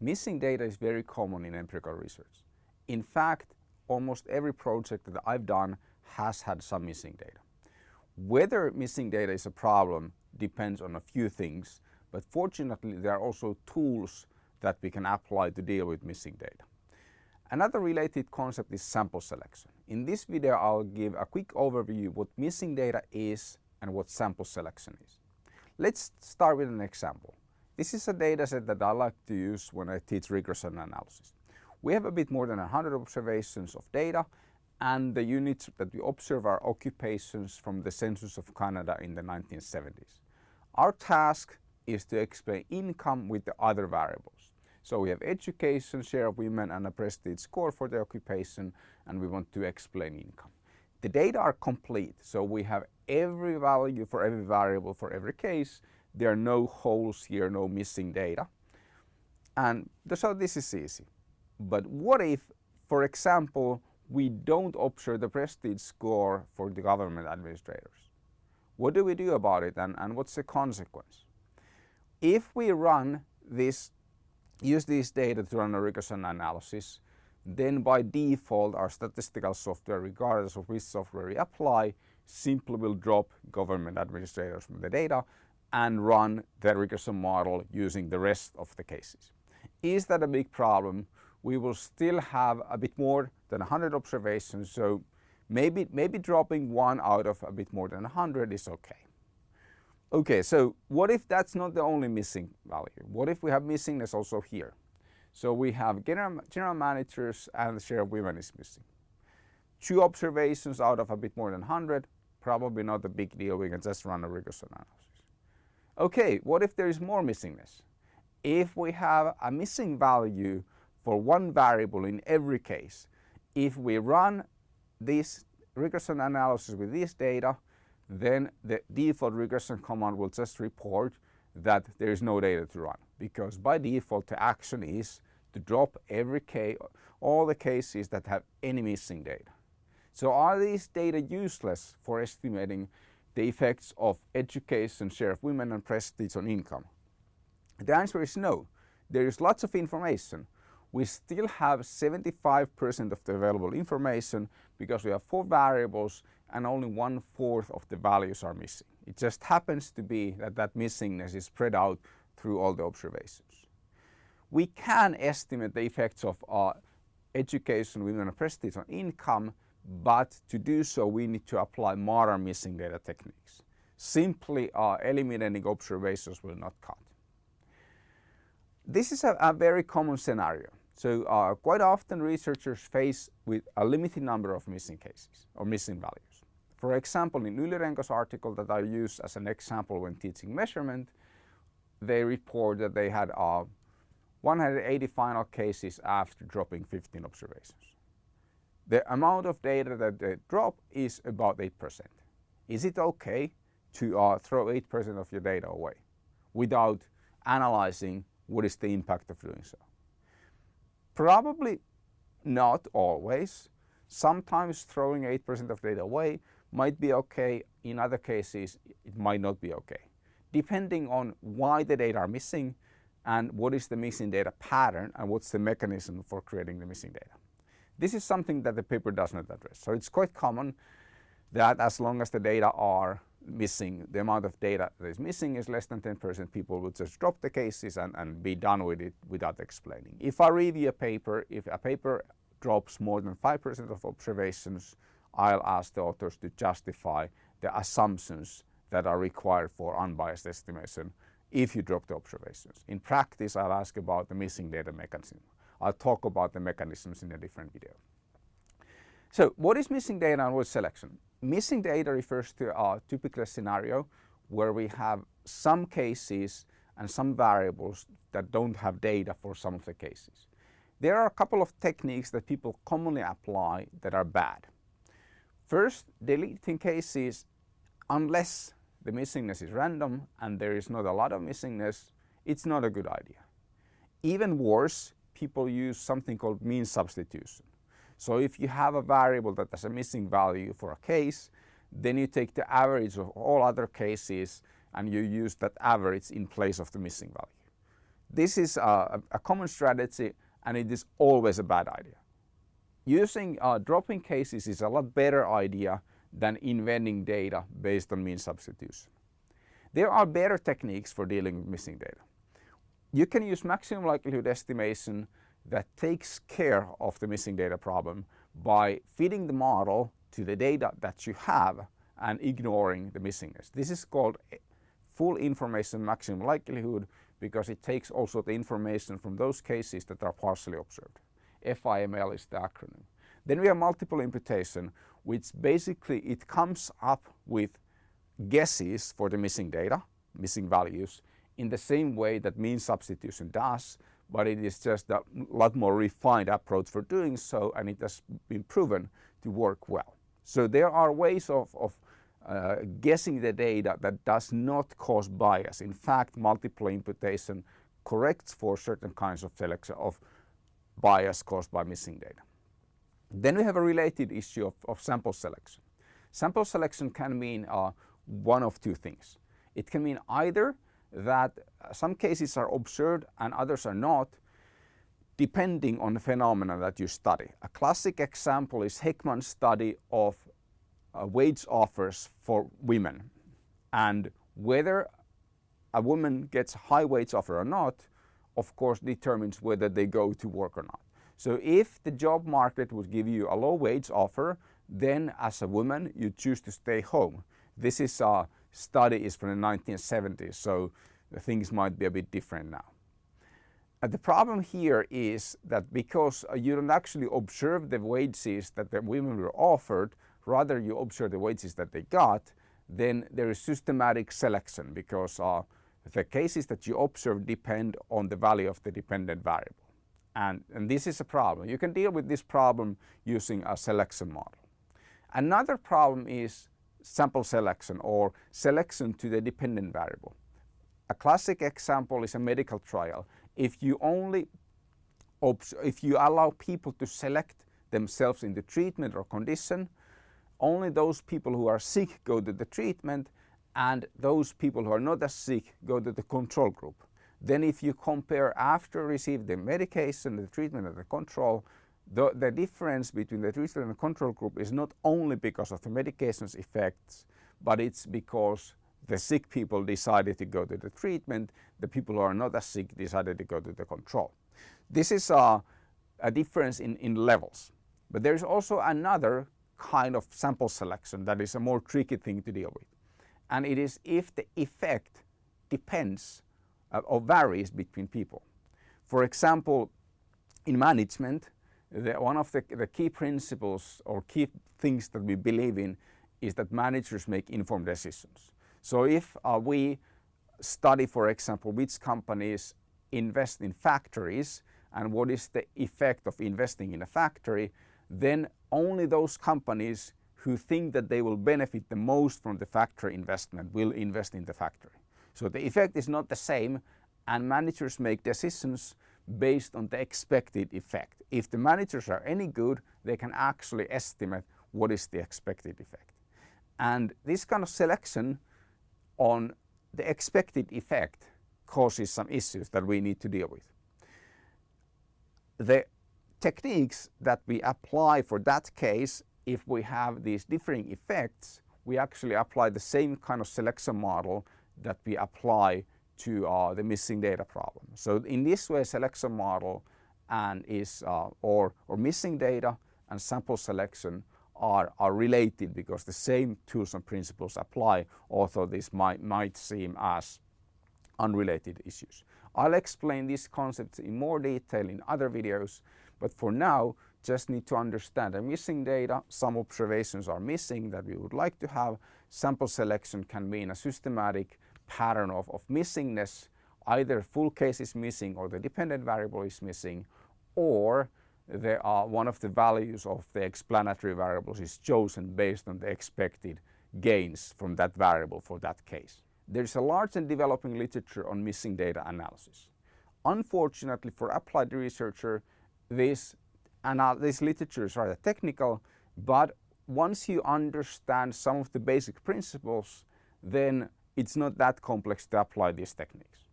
Missing data is very common in empirical research. In fact, almost every project that I've done has had some missing data. Whether missing data is a problem depends on a few things, but fortunately there are also tools that we can apply to deal with missing data. Another related concept is sample selection. In this video I'll give a quick overview what missing data is and what sample selection is. Let's start with an example. This is a dataset that I like to use when I teach regression analysis. We have a bit more than 100 observations of data and the units that we observe are occupations from the census of Canada in the 1970s. Our task is to explain income with the other variables. So we have education, share of women and a prestige score for the occupation and we want to explain income. The data are complete, so we have every value for every variable for every case there are no holes here, no missing data. And so this is easy. But what if, for example, we don't observe the prestige score for the government administrators? What do we do about it and, and what's the consequence? If we run this, use these data to run a regression analysis, then by default our statistical software, regardless of which software we apply, simply will drop government administrators from the data and run the regression model using the rest of the cases. Is that a big problem? We will still have a bit more than 100 observations, so maybe, maybe dropping one out of a bit more than 100 is okay. Okay, so what if that's not the only missing value? What if we have missingness also here? So we have general, general managers and the share of women is missing. Two observations out of a bit more than 100, probably not a big deal, we can just run a regression analysis. Okay, what if there is more missingness? If we have a missing value for one variable in every case, if we run this regression analysis with this data, then the default regression command will just report that there is no data to run because by default the action is to drop every case, all the cases that have any missing data. So are these data useless for estimating the effects of education, share of women and prestige on income? The answer is no. There is lots of information. We still have 75% of the available information because we have four variables and only one fourth of the values are missing. It just happens to be that that missingness is spread out through all the observations. We can estimate the effects of uh, education, women and prestige on income but to do so we need to apply modern missing data techniques. Simply uh, eliminating observations will not cut. This is a, a very common scenario. So uh, quite often researchers face with a limited number of missing cases or missing values. For example, in Yli-Renko's article that I use as an example when teaching measurement, they report that they had uh, 180 final cases after dropping 15 observations the amount of data that they drop is about 8%. Is it okay to uh, throw 8% of your data away without analyzing what is the impact of doing so? Probably not always. Sometimes throwing 8% of data away might be okay. In other cases, it might not be okay. Depending on why the data are missing and what is the missing data pattern and what's the mechanism for creating the missing data. This is something that the paper does not address. So it's quite common that as long as the data are missing, the amount of data that is missing is less than 10%, people will just drop the cases and, and be done with it without explaining. If I review a paper, if a paper drops more than 5% of observations, I'll ask the authors to justify the assumptions that are required for unbiased estimation if you drop the observations. In practice, I'll ask about the missing data mechanism. I'll talk about the mechanisms in a different video. So what is missing data and what is selection? Missing data refers to a typical scenario where we have some cases and some variables that don't have data for some of the cases. There are a couple of techniques that people commonly apply that are bad. First, deleting cases unless the missingness is random and there is not a lot of missingness, it's not a good idea. Even worse, people use something called mean substitution. So if you have a variable that has a missing value for a case, then you take the average of all other cases and you use that average in place of the missing value. This is a, a common strategy and it is always a bad idea. Using uh, drop-in cases is a lot better idea than inventing data based on mean substitution. There are better techniques for dealing with missing data. You can use maximum likelihood estimation that takes care of the missing data problem by feeding the model to the data that you have and ignoring the missingness. This is called full information maximum likelihood because it takes also the information from those cases that are partially observed. FIML is the acronym. Then we have multiple imputation, which basically it comes up with guesses for the missing data, missing values, in the same way that mean substitution does, but it is just a lot more refined approach for doing so and it has been proven to work well. So there are ways of, of uh, guessing the data that does not cause bias. In fact, multiple imputation corrects for certain kinds of selection of bias caused by missing data. Then we have a related issue of, of sample selection. Sample selection can mean uh, one of two things. It can mean either that some cases are observed and others are not, depending on the phenomena that you study. A classic example is Heckman's study of uh, wage offers for women and whether a woman gets a high wage offer or not of course determines whether they go to work or not. So if the job market would give you a low wage offer then as a woman you choose to stay home. This is a study is from the 1970s so things might be a bit different now. And the problem here is that because you don't actually observe the wages that the women were offered, rather you observe the wages that they got, then there is systematic selection because uh, the cases that you observe depend on the value of the dependent variable. And, and this is a problem. You can deal with this problem using a selection model. Another problem is sample selection or selection to the dependent variable. A classic example is a medical trial. If you only if you allow people to select themselves in the treatment or condition, only those people who are sick go to the treatment and those people who are not as sick go to the control group. Then if you compare after receiving the medication, the treatment and the control, the, the difference between the treatment and control group is not only because of the medication's effects, but it's because the sick people decided to go to the treatment, the people who are not as sick decided to go to the control. This is a, a difference in, in levels. But there is also another kind of sample selection that is a more tricky thing to deal with. And it is if the effect depends uh, or varies between people. For example, in management, the, one of the, the key principles or key things that we believe in is that managers make informed decisions. So if uh, we study, for example, which companies invest in factories and what is the effect of investing in a factory, then only those companies who think that they will benefit the most from the factory investment will invest in the factory. So the effect is not the same and managers make decisions based on the expected effect. If the managers are any good, they can actually estimate what is the expected effect. And this kind of selection on the expected effect causes some issues that we need to deal with. The techniques that we apply for that case, if we have these differing effects, we actually apply the same kind of selection model that we apply to uh, the missing data problem. So in this way, selection model and is uh, or, or missing data and sample selection are, are related because the same tools and principles apply, although this might, might seem as unrelated issues. I'll explain these concepts in more detail in other videos, but for now, just need to understand the missing data, some observations are missing that we would like to have. Sample selection can mean a systematic pattern of, of missingness, either full case is missing or the dependent variable is missing, or there are uh, one of the values of the explanatory variables is chosen based on the expected gains from that variable for that case. There is a large and developing literature on missing data analysis. Unfortunately for applied researcher, this, this literature is rather technical, but once you understand some of the basic principles, then it's not that complex to apply these techniques.